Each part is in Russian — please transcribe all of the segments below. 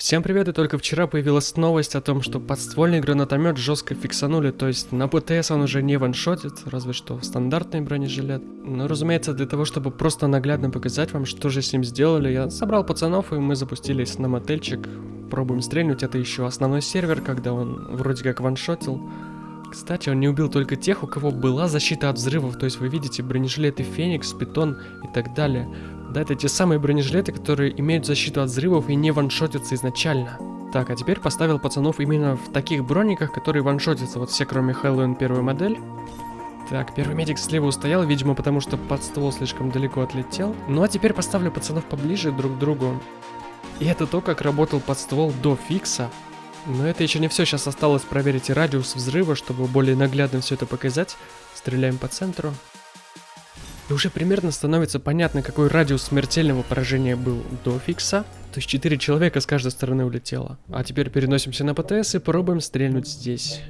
Всем привет, и только вчера появилась новость о том, что подствольный гранатомет жестко фиксанули, то есть на ПТС он уже не ваншотит, разве что в стандартный бронежилет. Но разумеется, для того, чтобы просто наглядно показать вам, что же с ним сделали, я собрал пацанов, и мы запустились на мотельчик. Пробуем стрельнуть, это еще основной сервер, когда он вроде как ваншотил. Кстати, он не убил только тех, у кого была защита от взрывов, то есть вы видите бронежилеты Феникс, Питон и так далее. Да, это те самые бронежилеты, которые имеют защиту от взрывов и не ваншотятся изначально. Так, а теперь поставил пацанов именно в таких брониках, которые ваншотятся, вот все кроме Хэллоуин первую модель. Так, первый медик слева устоял, видимо, потому что под ствол слишком далеко отлетел. Ну а теперь поставлю пацанов поближе друг к другу. И это то, как работал под ствол до фикса. Но это еще не все, сейчас осталось проверить радиус взрыва, чтобы более наглядно все это показать. Стреляем по центру. И уже примерно становится понятно, какой радиус смертельного поражения был до фикса. То есть 4 человека с каждой стороны улетело. А теперь переносимся на ПТС и пробуем стрельнуть здесь.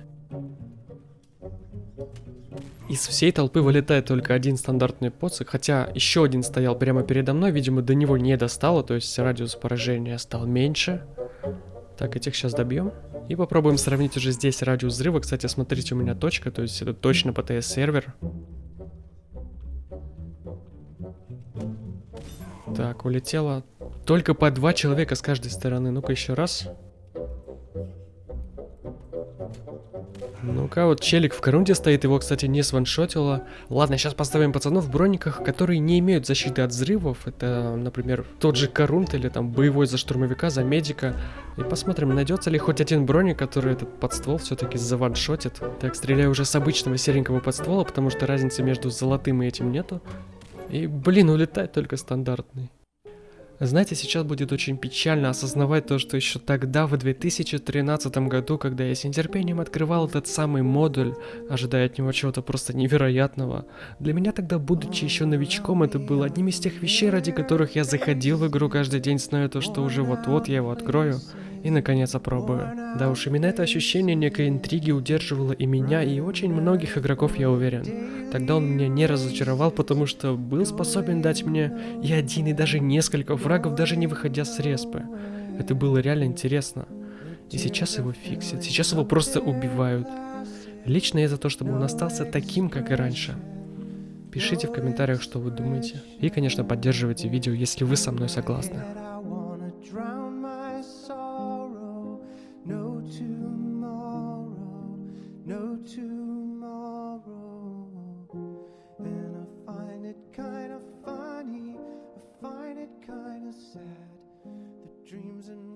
Из всей толпы вылетает только один стандартный поцик, хотя еще один стоял прямо передо мной, видимо, до него не достало, то есть радиус поражения стал меньше. Так, этих сейчас добьем. И попробуем сравнить уже здесь радиус взрыва. Кстати, смотрите, у меня точка, то есть это точно ПТС Так, улетело только по два человека с каждой стороны. Ну-ка еще раз. Ну-ка, вот челик в корунде стоит, его, кстати, не сваншотило. Ладно, сейчас поставим пацанов в брониках, которые не имеют защиты от взрывов. Это, например, тот же корунт или там боевой за штурмовика, за медика. И посмотрим, найдется ли хоть один броник, который этот подствол все-таки заваншотит. Так, стреляю уже с обычного серенького подствола, потому что разницы между золотым и этим нету. И, блин, улетает только стандартный. Знаете, сейчас будет очень печально осознавать то, что еще тогда, в 2013 году, когда я с нетерпением открывал этот самый модуль, ожидая от него чего-то просто невероятного, для меня тогда, будучи еще новичком, это было одним из тех вещей, ради которых я заходил в игру каждый день, зная то, что уже вот-вот я его открою и наконец опробую. Да уж, именно это ощущение некой интриги удерживало и меня, и очень многих игроков, я уверен. Тогда он меня не разочаровал, потому что был способен дать мне и один, и даже несколько врагов, даже не выходя с респы. Это было реально интересно. И сейчас его фиксят, сейчас его просто убивают. Лично я за то, чтобы он остался таким, как и раньше. Пишите в комментариях, что вы думаете. И, конечно, поддерживайте видео, если вы со мной согласны. tomorrow, no tomorrow. And I find it kinda funny, I find it kinda sad. The dreams and